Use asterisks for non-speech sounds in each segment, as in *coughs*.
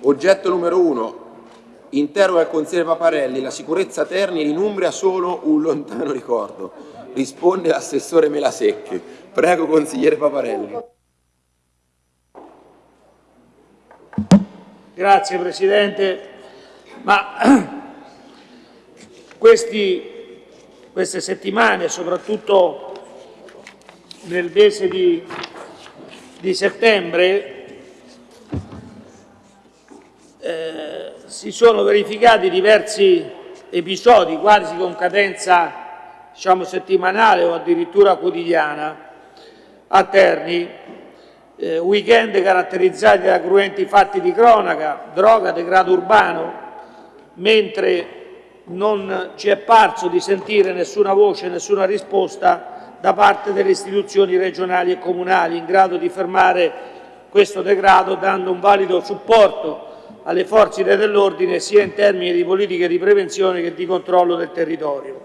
Oggetto numero 1. Interroga il consigliere Paparelli. La sicurezza Terni in Umbria solo un lontano ricordo. Risponde l'assessore Melasecchi. Prego, consigliere Paparelli. Grazie Presidente. Ma *clears throat* questi, queste settimane, soprattutto nel mese di, di settembre, si sono verificati diversi episodi, quasi con cadenza diciamo, settimanale o addirittura quotidiana, a Terni, eh, weekend caratterizzati da cruenti fatti di cronaca, droga, degrado urbano, mentre non ci è parso di sentire nessuna voce, nessuna risposta da parte delle istituzioni regionali e comunali in grado di fermare questo degrado dando un valido supporto alle forze dell'ordine sia in termini di politiche di prevenzione che di controllo del territorio.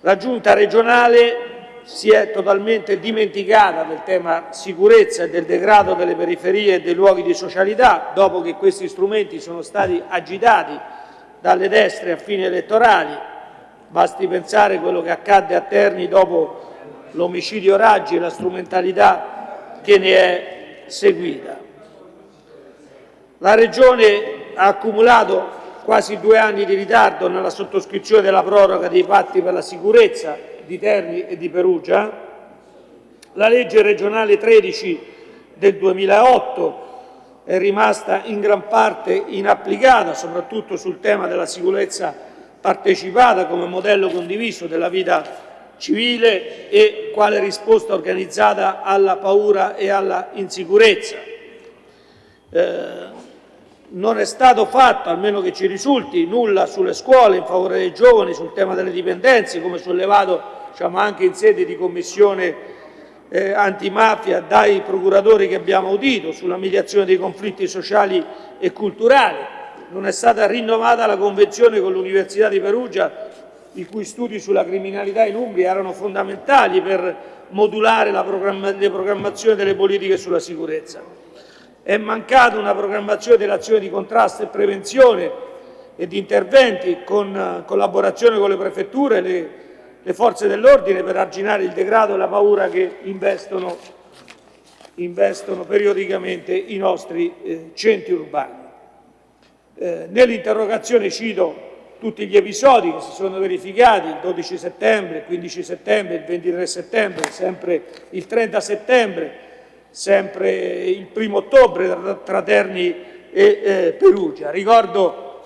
La Giunta regionale si è totalmente dimenticata del tema sicurezza e del degrado delle periferie e dei luoghi di socialità dopo che questi strumenti sono stati agitati dalle destre a fini elettorali. Basti pensare a quello che accadde a Terni dopo l'omicidio Raggi e la strumentalità che ne è seguita. La Regione ha accumulato quasi due anni di ritardo nella sottoscrizione della proroga dei patti per la sicurezza di Terni e di Perugia. La legge regionale 13 del 2008 è rimasta in gran parte inapplicata, soprattutto sul tema della sicurezza partecipata come modello condiviso della vita civile e quale risposta organizzata alla paura e alla insicurezza. Eh, non è stato fatto, almeno che ci risulti, nulla sulle scuole in favore dei giovani, sul tema delle dipendenze, come sollevato diciamo, anche in sede di commissione eh, antimafia dai procuratori che abbiamo udito, sulla mediazione dei conflitti sociali e culturali. Non è stata rinnovata la convenzione con l'Università di Perugia, i cui studi sulla criminalità in Umbria erano fondamentali per modulare la programma le programmazioni delle politiche sulla sicurezza. È mancata una programmazione dell'azione di contrasto e prevenzione e di interventi con eh, collaborazione con le prefetture e le, le forze dell'ordine per arginare il degrado e la paura che investono, investono periodicamente i nostri eh, centri urbani. Eh, Nell'interrogazione cito tutti gli episodi che si sono verificati il 12 settembre, il 15 settembre, il 23 settembre, sempre il 30 settembre, sempre il primo ottobre tra Terni e eh, Perugia. Ricordo,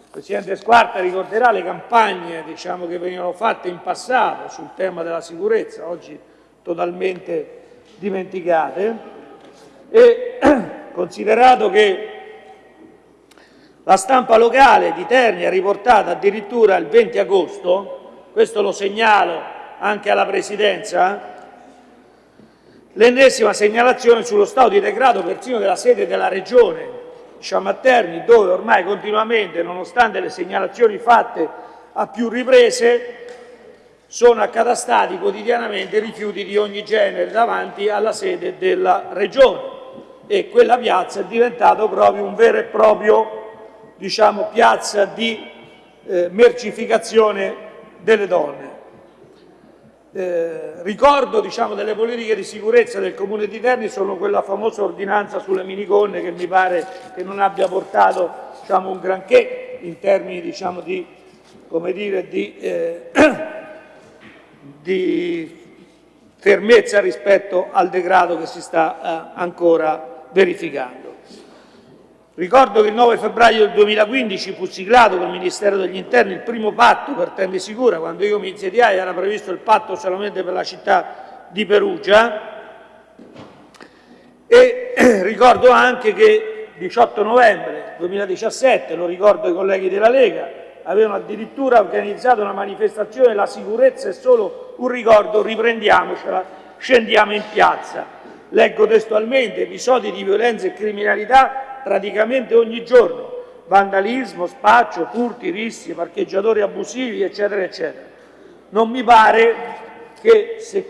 il Presidente Squarta ricorderà le campagne diciamo, che venivano fatte in passato sul tema della sicurezza, oggi totalmente dimenticate, e *clears throat* considerato che la stampa locale di Terni ha riportato addirittura il 20 agosto, questo lo segnalo anche alla Presidenza, L'ennesima segnalazione sullo stato di degrado persino della sede della Regione, diciamo a Terni, dove ormai continuamente, nonostante le segnalazioni fatte a più riprese, sono accatastati quotidianamente rifiuti di ogni genere davanti alla sede della Regione e quella piazza è diventata proprio un vero e proprio diciamo, piazza di eh, mercificazione delle donne. Eh, ricordo diciamo, delle politiche di sicurezza del Comune di Terni sono quella famosa ordinanza sulle minigonne che mi pare che non abbia portato diciamo, un granché in termini diciamo, di, dire, di, eh, *coughs* di, fermezza rispetto al degrado che si sta eh, ancora verificando. Ricordo che il 9 febbraio del 2015 fu siglato col Ministero degli Interni il primo patto per Terni Sicura, quando io mi insediai era previsto il patto solamente per la città di Perugia e *clears throat* ricordo anche che il 18 novembre 2017, lo ricordo ai colleghi della Lega, avevano addirittura organizzato una manifestazione La sicurezza è solo un ricordo, riprendiamocela, scendiamo in piazza. Leggo testualmente episodi di violenza e criminalità praticamente ogni giorno, vandalismo, spaccio, furti, rischi, parcheggiatori abusivi, eccetera, eccetera. Non mi pare che se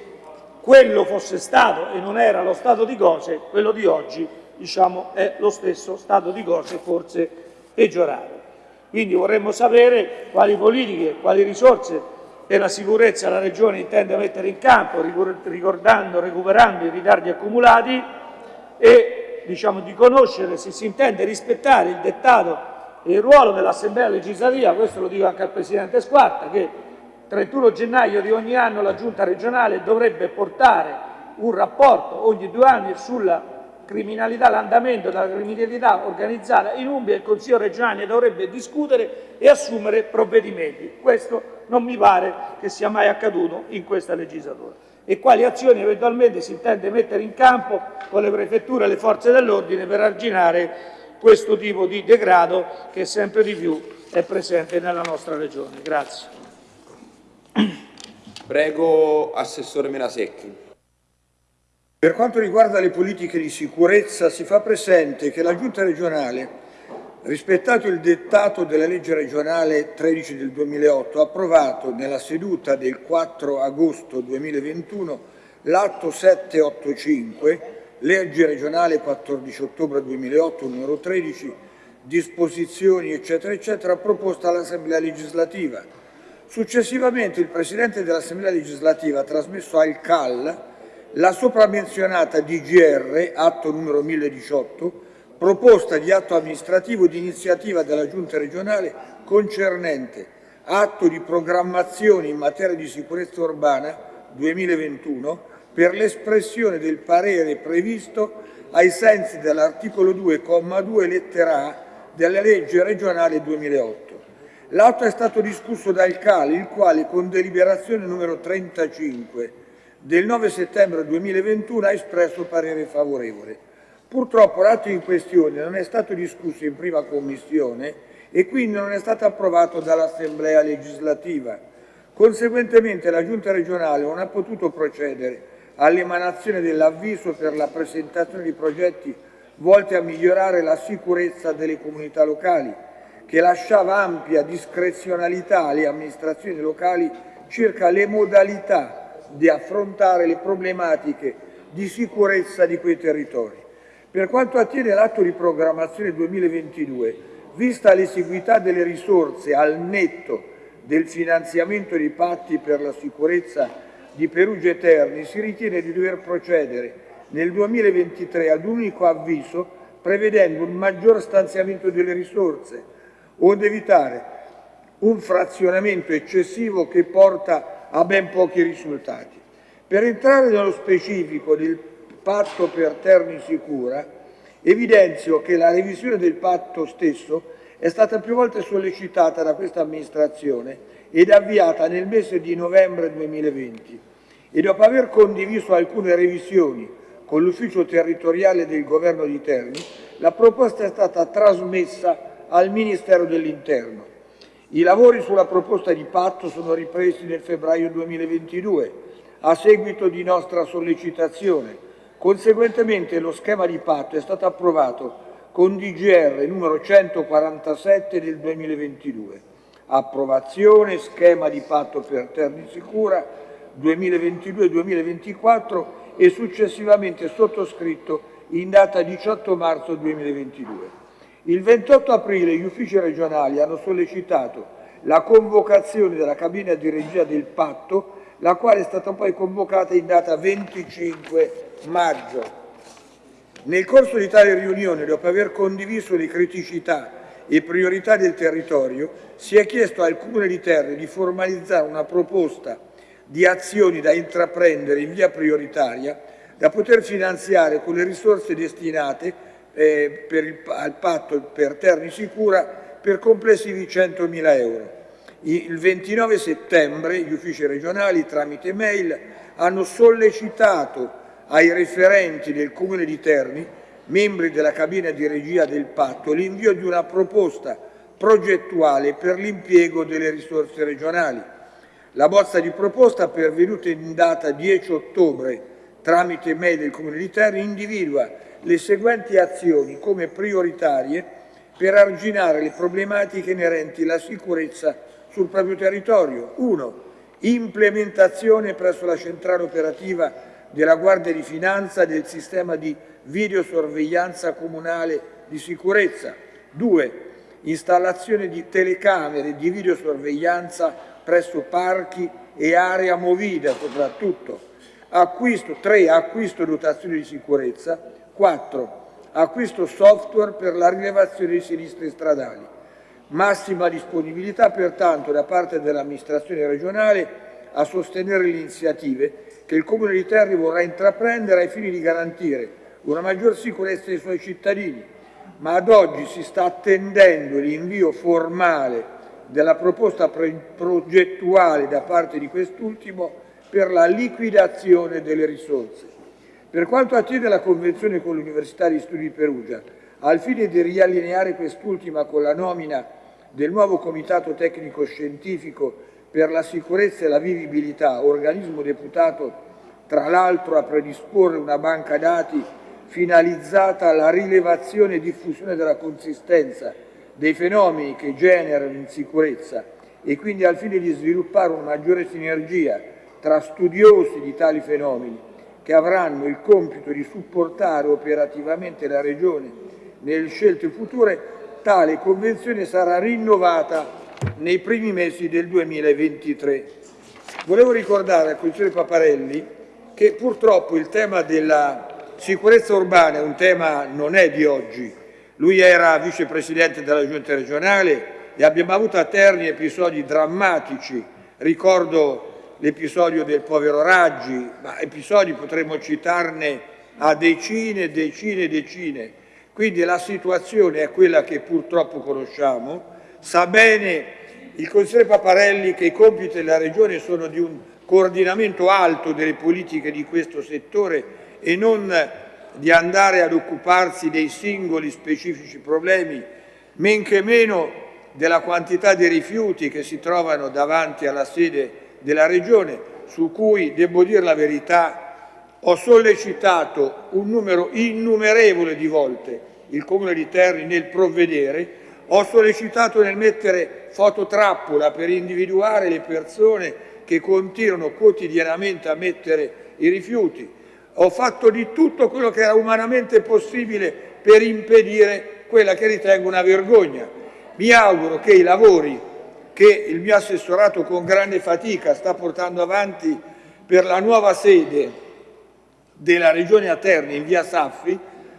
quello fosse stato e non era lo stato di cose, quello di oggi diciamo, è lo stesso stato di cose, forse peggiorato. Quindi vorremmo sapere quali politiche, quali risorse per la sicurezza la Regione intende mettere in campo, ricordando, recuperando i ritardi accumulati e diciamo, di conoscere se si intende rispettare il dettato e il ruolo dell'Assemblea legislativa, questo lo dico anche al Presidente Squarta, che il 31 gennaio di ogni anno la Giunta regionale dovrebbe portare un rapporto ogni due anni sulla criminalità, l'andamento della criminalità organizzata in Umbria, il Consiglio regionale dovrebbe discutere e assumere provvedimenti. Questo non mi pare che sia mai accaduto in questa legislatura. E quali azioni eventualmente si intende mettere in campo con le prefetture e le forze dell'ordine per arginare questo tipo di degrado che sempre di più è presente nella nostra regione. Grazie. Prego Assessore Melasecchi. Per quanto riguarda le politiche di sicurezza si fa presente che la Giunta regionale, rispettato il dettato della legge regionale 13 del 2008, ha approvato nella seduta del 4 agosto 2021 l'atto 785, legge regionale 14 ottobre 2008 numero 13, disposizioni eccetera eccetera proposta all'Assemblea legislativa. Successivamente il Presidente dell'Assemblea legislativa ha trasmesso al CAL la sopramenzionata DGR, atto numero 1018, proposta di atto amministrativo di iniziativa della Giunta regionale concernente atto di programmazione in materia di sicurezza urbana 2021 per l'espressione del parere previsto ai sensi dell'articolo 2,2 lettera A della legge regionale 2008. L'atto è stato discusso dal CAL, il quale con deliberazione numero 35 del 9 settembre 2021 ha espresso parere favorevole. Purtroppo l'atto in questione non è stato discusso in prima commissione e quindi non è stato approvato dall'Assemblea legislativa. Conseguentemente la Giunta regionale non ha potuto procedere all'emanazione dell'avviso per la presentazione di progetti volti a migliorare la sicurezza delle comunità locali, che lasciava ampia discrezionalità alle amministrazioni locali circa le modalità di affrontare le problematiche di sicurezza di quei territori. Per quanto attiene l'atto di programmazione 2022, vista l'esiguità delle risorse al netto del finanziamento dei patti per la sicurezza di Perugia e Terni, si ritiene di dover procedere nel 2023 ad un unico avviso prevedendo un maggior stanziamento delle risorse, onde evitare un frazionamento eccessivo che porta a ben pochi risultati. Per entrare nello specifico del patto per Terni Sicura, evidenzio che la revisione del patto stesso è stata più volte sollecitata da questa amministrazione ed avviata nel mese di novembre 2020 e dopo aver condiviso alcune revisioni con l'ufficio territoriale del governo di Terni, la proposta è stata trasmessa al Ministero dell'Interno i lavori sulla proposta di patto sono ripresi nel febbraio 2022 a seguito di nostra sollecitazione. Conseguentemente lo schema di patto è stato approvato con DGR numero 147 del 2022. Approvazione schema di patto per Terni Sicura 2022-2024 e successivamente sottoscritto in data 18 marzo 2022. Il 28 aprile gli uffici regionali hanno sollecitato la convocazione della cabina di regia del patto, la quale è stata poi convocata in data 25 maggio. Nel corso di tale riunione, dopo aver condiviso le criticità e priorità del territorio, si è chiesto al Comune di Terni di formalizzare una proposta di azioni da intraprendere in via prioritaria da poter finanziare con le risorse destinate eh, per il, al patto per Terni Sicura per complessivi 100.000 euro. Il 29 settembre gli uffici regionali tramite mail hanno sollecitato ai referenti del Comune di Terni, membri della cabina di regia del patto, l'invio di una proposta progettuale per l'impiego delle risorse regionali. La bozza di proposta pervenuta in data 10 ottobre tramite mail del Comune di Terni individua le seguenti azioni come prioritarie per arginare le problematiche inerenti alla sicurezza sul proprio territorio. 1. Implementazione presso la centrale operativa della Guardia di Finanza del sistema di videosorveglianza comunale di sicurezza. 2. Installazione di telecamere di videosorveglianza presso parchi e area movida soprattutto. Acquisto, 3. Acquisto dotazioni di sicurezza. 4. Acquisto software per la rilevazione di sinistre stradali. Massima disponibilità pertanto da parte dell'amministrazione regionale a sostenere le iniziative che il Comune di Terni vorrà intraprendere ai fini di garantire una maggior sicurezza dei suoi cittadini, ma ad oggi si sta attendendo l'invio formale della proposta progettuale da parte di quest'ultimo per la liquidazione delle risorse. Per quanto attiene la convenzione con l'Università di Studi di Perugia, al fine di riallineare quest'ultima con la nomina del nuovo Comitato Tecnico Scientifico per la Sicurezza e la Vivibilità, organismo deputato tra l'altro a predisporre una banca dati finalizzata alla rilevazione e diffusione della consistenza dei fenomeni che generano insicurezza e quindi al fine di sviluppare una maggiore sinergia tra studiosi di tali fenomeni che avranno il compito di supportare operativamente la Regione nelle scelte future, tale convenzione sarà rinnovata nei primi mesi del 2023. Volevo ricordare al Consigliere Paparelli che purtroppo il tema della sicurezza urbana è un tema non è di oggi. Lui era vicepresidente della giunta regionale e abbiamo avuto a Terni episodi drammatici. Ricordo l'episodio del povero Raggi, ma episodi potremmo citarne a decine, decine, decine. Quindi la situazione è quella che purtroppo conosciamo. Sa bene il consigliere Paparelli che i compiti della Regione sono di un coordinamento alto delle politiche di questo settore e non di andare ad occuparsi dei singoli specifici problemi, men che meno della quantità di rifiuti che si trovano davanti alla sede della Regione, su cui, devo dire la verità, ho sollecitato un numero innumerevole di volte il Comune di Terni nel provvedere, ho sollecitato nel mettere fototrappola per individuare le persone che continuano quotidianamente a mettere i rifiuti, ho fatto di tutto quello che era umanamente possibile per impedire quella che ritengo una vergogna. Mi auguro che i lavori che il mio assessorato con grande fatica sta portando avanti per la nuova sede della Regione Aterni in via Saffi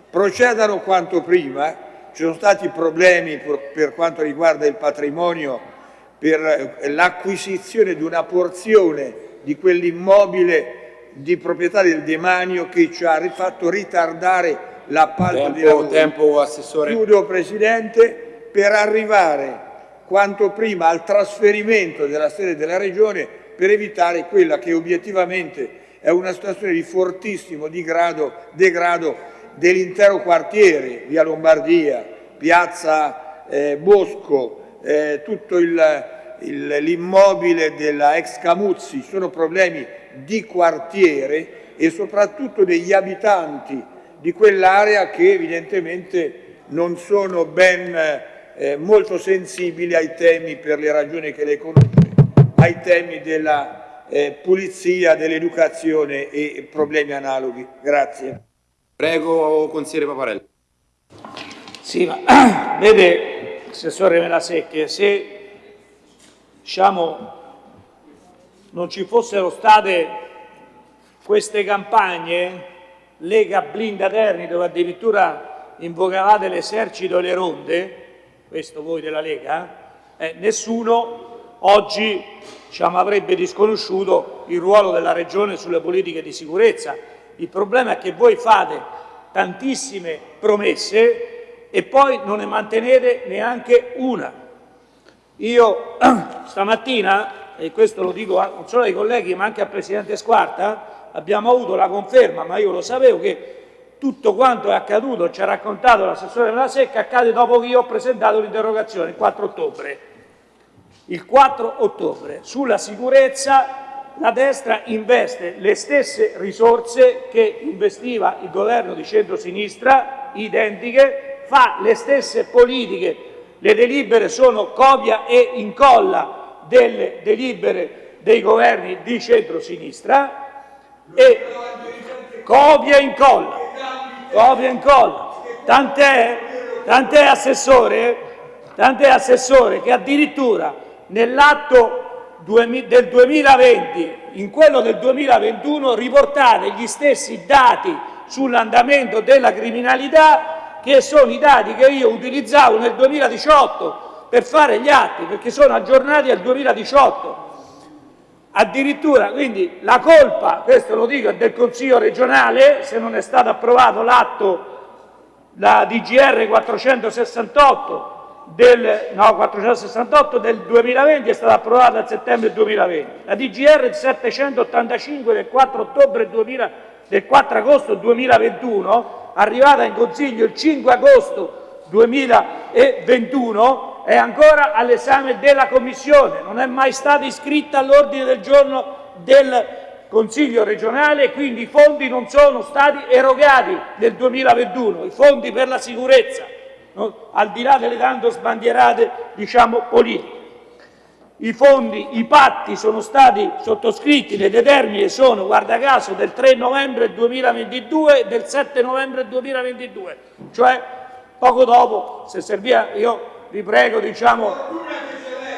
procedano quanto prima. Ci sono stati problemi per quanto riguarda il patrimonio per l'acquisizione di una porzione di quell'immobile di proprietà del demanio che ci ha fatto ritardare l'appalto di lavori. Tempo, Assessore. Chiudo, Presidente, per arrivare quanto prima al trasferimento della sede della Regione per evitare quella che obiettivamente è una situazione di fortissimo degrado, degrado dell'intero quartiere, via Lombardia, piazza eh, Bosco, eh, tutto l'immobile della ex Camuzzi, sono problemi di quartiere e soprattutto degli abitanti di quell'area che evidentemente non sono ben eh, molto sensibili ai temi, per le ragioni che lei conosce, ai temi della eh, pulizia, dell'educazione e problemi analoghi. Grazie. Prego, consigliere Paparelli. Sì, ma *clears throat* vede, Assessore Melasecchi, se diciamo, non ci fossero state queste campagne, Lega Blinda Terni, dove addirittura invocavate l'esercito e le ronde, questo voi della Lega, eh, nessuno oggi diciamo, avrebbe disconosciuto il ruolo della Regione sulle politiche di sicurezza. Il problema è che voi fate tantissime promesse e poi non ne mantenete neanche una. Io *clears throat* stamattina, e questo lo dico non solo ai colleghi ma anche al Presidente Squarta, abbiamo avuto la conferma, ma io lo sapevo, che tutto quanto è accaduto, ci ha raccontato l'assessore della Secca, accade dopo che io ho presentato l'interrogazione, il 4 ottobre. Il 4 ottobre sulla sicurezza la destra investe le stesse risorse che investiva il governo di centro-sinistra, identiche, fa le stesse politiche, le delibere sono copia e incolla delle delibere dei governi di centro-sinistra e copia e incolla copia e incolla. Tant'è, tant'è assessore, tant'è assessore che addirittura nell'atto del 2020, in quello del 2021 riportate gli stessi dati sull'andamento della criminalità che sono i dati che io utilizzavo nel 2018 per fare gli atti, perché sono aggiornati al 2018. Addirittura, quindi la colpa, questo lo dico, è del Consiglio regionale, se non è stato approvato l'atto, la DGR 468 del, no, 468 del 2020 è stata approvata a settembre 2020, la DGR 785 del 4, ottobre 2000, del 4 agosto 2021, arrivata in Consiglio il 5 agosto 2021, è ancora all'esame della Commissione, non è mai stata iscritta all'ordine del giorno del Consiglio regionale e quindi i fondi non sono stati erogati nel 2021, i fondi per la sicurezza, no? al di là delle tanto sbandierate diciamo, politiche. I fondi, i patti sono stati sottoscritti, le determine sono, guarda caso, del 3 novembre 2022 e del 7 novembre 2022, cioè poco dopo, se serviva, io vi prego, diciamo,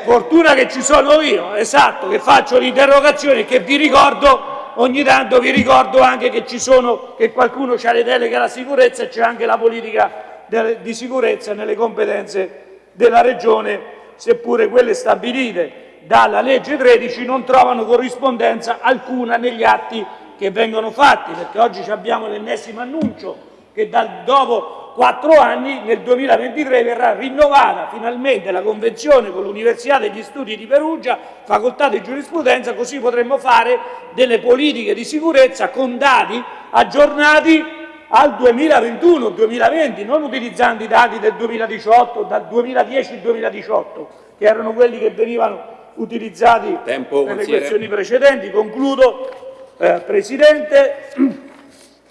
fortuna che ci sono io, esatto, che faccio l'interrogazione che vi ricordo, ogni tanto vi ricordo anche che ci sono, che qualcuno ha le deleghe alla sicurezza e c'è anche la politica di sicurezza nelle competenze della Regione, seppure quelle stabilite dalla legge 13 non trovano corrispondenza alcuna negli atti che vengono fatti, perché oggi abbiamo l'ennesimo annuncio che dal, dopo quattro anni, nel 2023 verrà rinnovata finalmente la convenzione con l'Università degli Studi di Perugia, facoltà di giurisprudenza, così potremmo fare delle politiche di sicurezza con dati aggiornati al 2021-2020, non utilizzando i dati del 2018, dal 2010 al 2018, che erano quelli che venivano utilizzati Tempo, nelle consigliere. questioni precedenti. Concludo, eh, Presidente, *clears throat*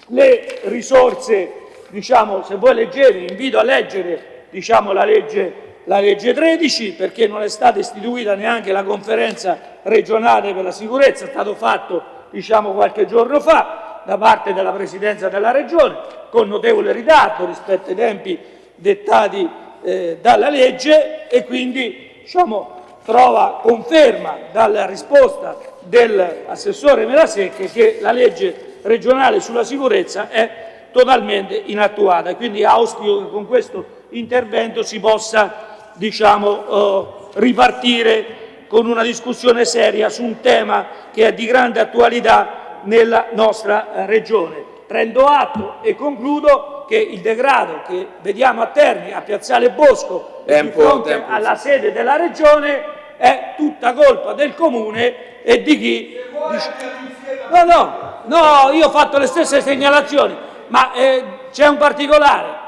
le risorse diciamo, se voi leggete, invito a leggere diciamo, la, legge, la legge 13 perché non è stata istituita neanche la conferenza regionale per la sicurezza, è stato fatto diciamo, qualche giorno fa da parte della Presidenza della Regione con notevole ritardo rispetto ai tempi dettati eh, dalla legge e quindi diciamo, trova conferma dalla risposta dell'assessore Melasecche che la legge regionale sulla sicurezza è totalmente inattuata. Quindi auspico che con questo intervento si possa diciamo, eh, ripartire con una discussione seria su un tema che è di grande attualità nella nostra eh, Regione. Prendo atto e concludo che il degrado che vediamo a Terni, a Piazzale Bosco, tempo, di fronte tempo. alla sede della Regione, è tutta colpa del Comune e di chi... No, no, no, io ho fatto le stesse segnalazioni ma eh, c'è un particolare,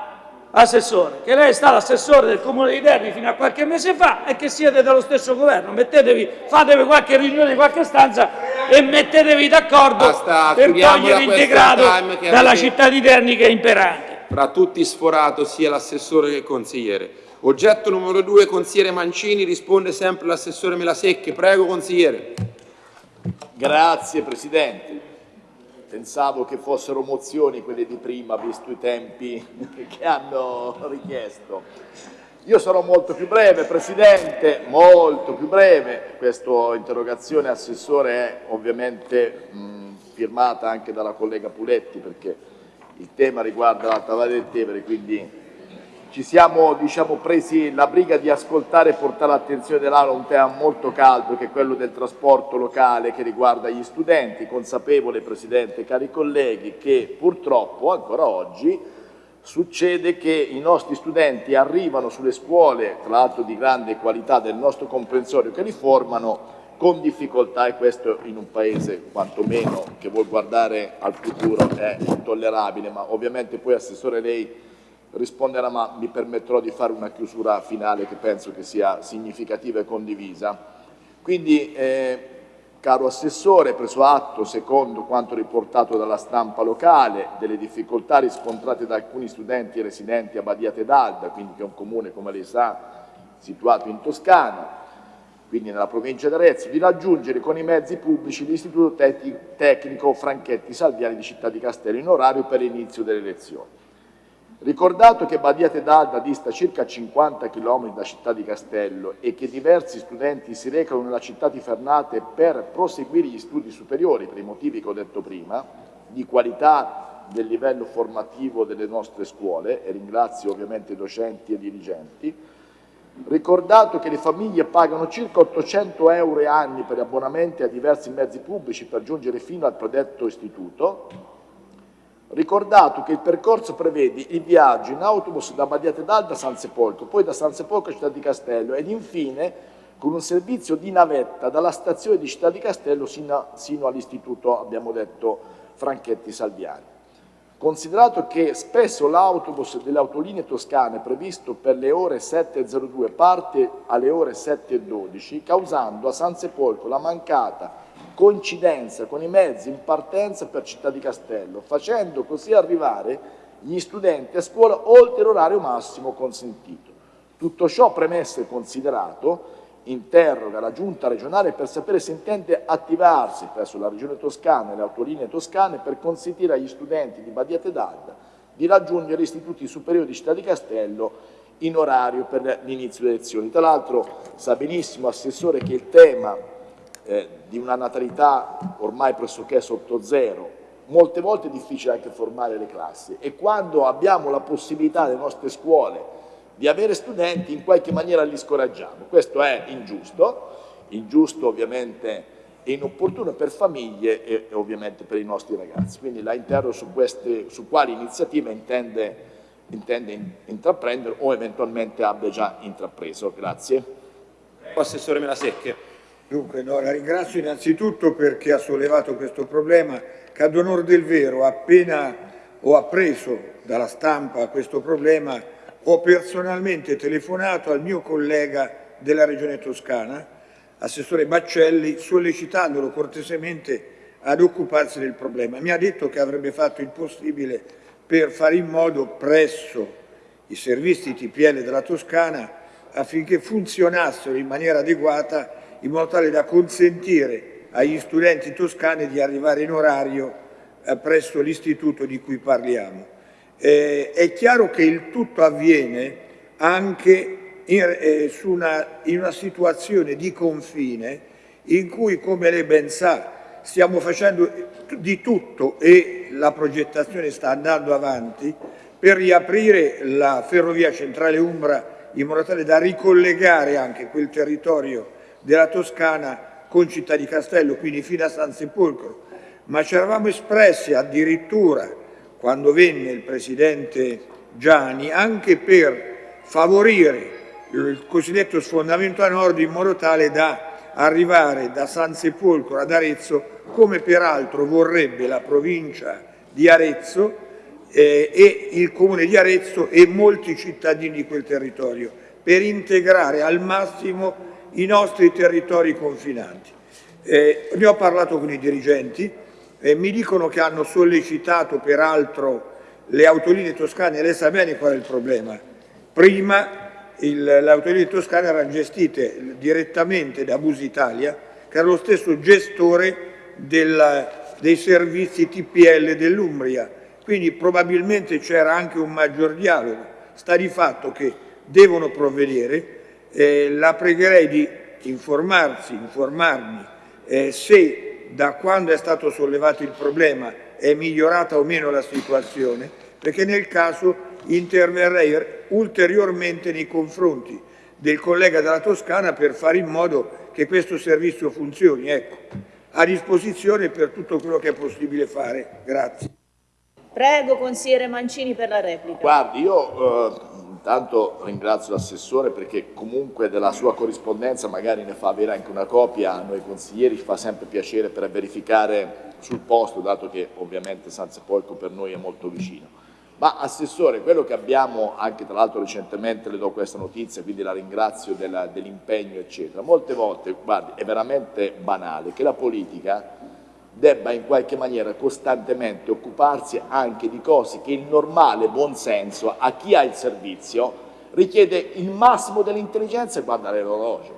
assessore, che lei è stato assessore del Comune di Terni fino a qualche mese fa e che siete dello stesso governo. Mettetevi, fatevi qualche riunione in qualche stanza e mettetevi d'accordo per togliere il degrado dalla città di Terni che è imperante. Fra tutti sforato sia l'assessore che il consigliere. Oggetto numero due, consigliere Mancini, risponde sempre l'assessore Melasecche. Prego, consigliere. Grazie, Presidente pensavo che fossero mozioni quelle di prima, visto i tempi *laughs* che hanno richiesto. Io sarò molto più breve, Presidente, molto più breve. Questa interrogazione, Assessore, è ovviamente mh, firmata anche dalla collega Puletti perché il tema riguarda l'Alta Valle del Tevere, quindi ci siamo diciamo, presi la briga di ascoltare e portare all'attenzione dell'Aula un tema molto caldo che è quello del trasporto locale che riguarda gli studenti, consapevole Presidente, cari colleghi, che purtroppo ancora oggi succede che i nostri studenti arrivano sulle scuole, tra l'altro di grande qualità del nostro comprensorio che li formano, con difficoltà e questo in un paese quantomeno che vuol guardare al futuro è intollerabile, ma ovviamente poi Assessore lei risponderà, ma mi permetterò di fare una chiusura finale che penso che sia significativa e condivisa. Quindi, eh, caro Assessore, preso atto, secondo quanto riportato dalla stampa locale, delle difficoltà riscontrate da alcuni studenti residenti a Badia Tedalda, quindi che è un comune, come lei sa, situato in Toscana, quindi nella provincia di Arezzo, di raggiungere con i mezzi pubblici l'Istituto Tecnico Franchetti Salviani di Città di Castello in orario per l'inizio delle lezioni. Ricordato che Badiate d'Alda dista circa 50 km da Città di Castello e che diversi studenti si recano nella città di Fernate per proseguire gli studi superiori, per i motivi che ho detto prima, di qualità del livello formativo delle nostre scuole, e ringrazio ovviamente i docenti e i dirigenti, ricordato che le famiglie pagano circa 800 euro anni per abbonamenti a diversi mezzi pubblici per giungere fino al predetto istituto, Ricordato che il percorso prevede il viaggio in autobus da Badiate d'Alda a San Sepolcro, poi da San Sepolcro a Città di Castello ed infine con un servizio di navetta dalla stazione di Città di Castello sino, sino all'istituto, abbiamo detto, Franchetti Salviani. Considerato che spesso l'autobus delle autolinee toscane previsto per le ore 7.02 parte alle ore 7.12, causando a San Sepolcro la mancata coincidenza con i mezzi in partenza per Città di Castello, facendo così arrivare gli studenti a scuola oltre l'orario massimo consentito. Tutto ciò premesso e considerato, interroga la Giunta regionale per sapere se intende attivarsi presso la Regione Toscana e le autolinee toscane per consentire agli studenti di Badiate d'Alda di raggiungere gli istituti superiori di Città di Castello in orario per l'inizio delle lezioni. Tra l'altro sa benissimo, Assessore, che il tema eh, di una natalità ormai pressoché sotto zero, molte volte è difficile anche formare le classi e quando abbiamo la possibilità nelle nostre scuole di avere studenti in qualche maniera li scoraggiamo. Questo è ingiusto, ingiusto ovviamente e inopportuno per famiglie e, e ovviamente per i nostri ragazzi. Quindi la interrogo su, queste, su quali iniziative intende, intende intraprendere o eventualmente abbia già intrapreso. Grazie. Assessore Melasecche. Dunque, no, la ringrazio innanzitutto perché ha sollevato questo problema che ad onore del vero appena ho appreso dalla stampa questo problema ho personalmente telefonato al mio collega della Regione Toscana, Assessore Baccelli, sollecitandolo cortesemente ad occuparsi del problema. Mi ha detto che avrebbe fatto il possibile per fare in modo presso i servizi TPL della Toscana affinché funzionassero in maniera adeguata in modo tale da consentire agli studenti toscani di arrivare in orario eh, presso l'istituto di cui parliamo. Eh, è chiaro che il tutto avviene anche in, eh, una, in una situazione di confine in cui, come lei ben sa, stiamo facendo di tutto e la progettazione sta andando avanti per riaprire la ferrovia centrale Umbra in modo tale da ricollegare anche quel territorio della Toscana con Città di Castello, quindi fino a San Sepolcro, ma ci eravamo espressi addirittura quando venne il Presidente Gianni anche per favorire il cosiddetto sfondamento a nord in modo tale da arrivare da San Sepolcro ad Arezzo come peraltro vorrebbe la provincia di Arezzo eh, e il comune di Arezzo e molti cittadini di quel territorio per integrare al massimo i nostri territori confinanti. Eh, ne ho parlato con i dirigenti e mi dicono che hanno sollecitato peraltro le autolinee toscane, lei sa bene qual è il problema. Prima le autolinee toscane erano gestite direttamente da Bus Italia, che era lo stesso gestore del, dei servizi TPL dell'Umbria, quindi probabilmente c'era anche un maggior dialogo. Sta di fatto che devono provvedere, eh, la pregherei di informarsi, informarmi eh, se da quando è stato sollevato il problema è migliorata o meno la situazione, perché nel caso interverrei ulteriormente nei confronti del collega della Toscana per fare in modo che questo servizio funzioni. Ecco, a disposizione per tutto quello che è possibile fare. Grazie. Prego, consigliere Mancini, per la replica. Guardi, io eh, Intanto ringrazio l'assessore perché comunque della sua corrispondenza magari ne fa avere anche una copia, a noi consiglieri ci fa sempre piacere per verificare sul posto, dato che ovviamente San Sepolcro per noi è molto vicino. Ma Assessore, quello che abbiamo, anche tra l'altro recentemente le do questa notizia, quindi la ringrazio dell'impegno eccetera, molte volte, guardi, è veramente banale che la politica debba in qualche maniera costantemente occuparsi anche di cose che il normale buonsenso a chi ha il servizio richiede il massimo dell'intelligenza e guardare l'orologio.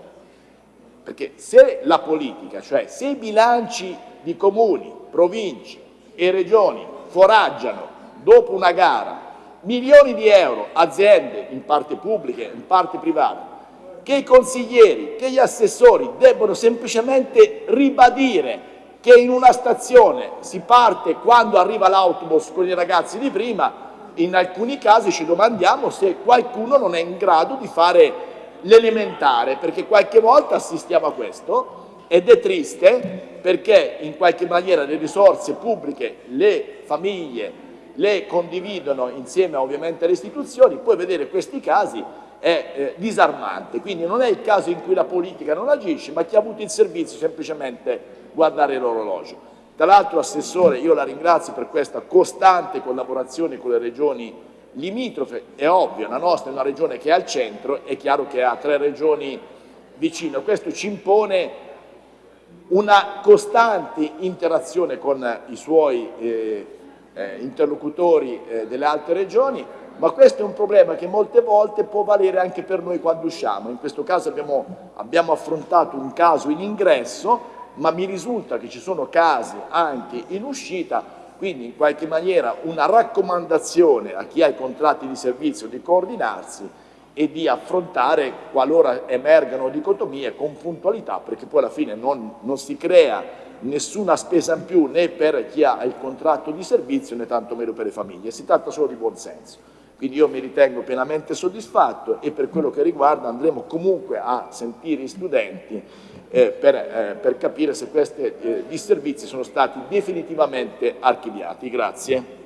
Perché se la politica, cioè se i bilanci di comuni, province e regioni foraggiano dopo una gara milioni di euro, aziende in parte pubbliche, in parte private, che i consiglieri, che gli assessori debbono semplicemente ribadire che in una stazione si parte quando arriva l'autobus con i ragazzi di prima, in alcuni casi ci domandiamo se qualcuno non è in grado di fare l'elementare, perché qualche volta assistiamo a questo ed è triste perché in qualche maniera le risorse pubbliche le famiglie le condividono insieme ovviamente alle istituzioni, poi vedere questi casi è eh, disarmante, quindi non è il caso in cui la politica non agisce, ma chi ha avuto il servizio semplicemente guardare l'orologio. Tra l'altro, Assessore, io la ringrazio per questa costante collaborazione con le regioni limitrofe, è ovvio, la nostra è una regione che è al centro, è chiaro che ha tre regioni vicino, questo ci impone una costante interazione con i suoi eh, eh, interlocutori eh, delle altre regioni, ma questo è un problema che molte volte può valere anche per noi quando usciamo. In questo caso abbiamo, abbiamo affrontato un caso in ingresso ma mi risulta che ci sono casi anche in uscita, quindi in qualche maniera una raccomandazione a chi ha i contratti di servizio di coordinarsi e di affrontare qualora emergano dicotomie con puntualità perché poi alla fine non, non si crea nessuna spesa in più né per chi ha il contratto di servizio né tantomeno per le famiglie, si tratta solo di buon senso. Quindi io mi ritengo pienamente soddisfatto e per quello che riguarda andremo comunque a sentire i studenti eh, per, eh, per, capire se questi eh, disservizi sono stati definitivamente archiviati. Grazie.